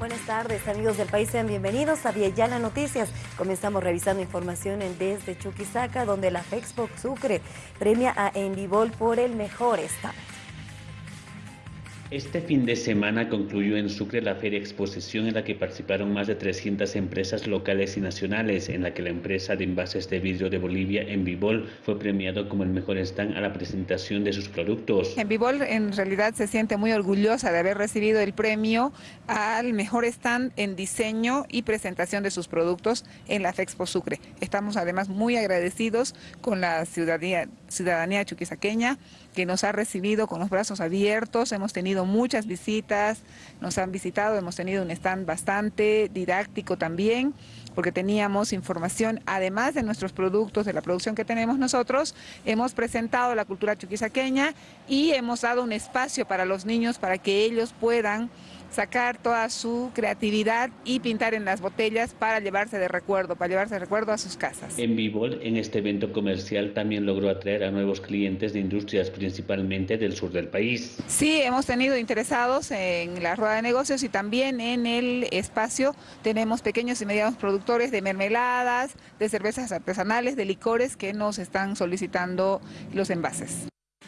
Buenas tardes, amigos del país, sean bienvenidos a Viellana Noticias. Comenzamos revisando información en desde Chuquisaca, donde la Fexpo Sucre premia a Envivol por el mejor stand. Este fin de semana concluyó en Sucre la feria exposición en la que participaron más de 300 empresas locales y nacionales, en la que la empresa de envases de vidrio de Bolivia, Envivol, fue premiado como el mejor stand a la presentación de sus productos. Envivol en realidad se siente muy orgullosa de haber recibido el premio al mejor stand en diseño y presentación de sus productos en la Fexpo Sucre. Estamos además muy agradecidos con la ciudadanía, ciudadanía chuquisaqueña que nos ha recibido con los brazos abiertos, hemos tenido muchas visitas, nos han visitado, hemos tenido un stand bastante didáctico también, porque teníamos información, además de nuestros productos, de la producción que tenemos nosotros, hemos presentado la cultura chuquisaqueña y hemos dado un espacio para los niños para que ellos puedan sacar toda su creatividad y pintar en las botellas para llevarse de recuerdo, para llevarse de recuerdo a sus casas. En Vivol, en este evento comercial, también logró atraer a nuevos clientes de industrias, principalmente del sur del país. Sí, hemos tenido interesados en la rueda de negocios y también en el espacio tenemos pequeños y medianos productores de mermeladas, de cervezas artesanales, de licores que nos están solicitando los envases.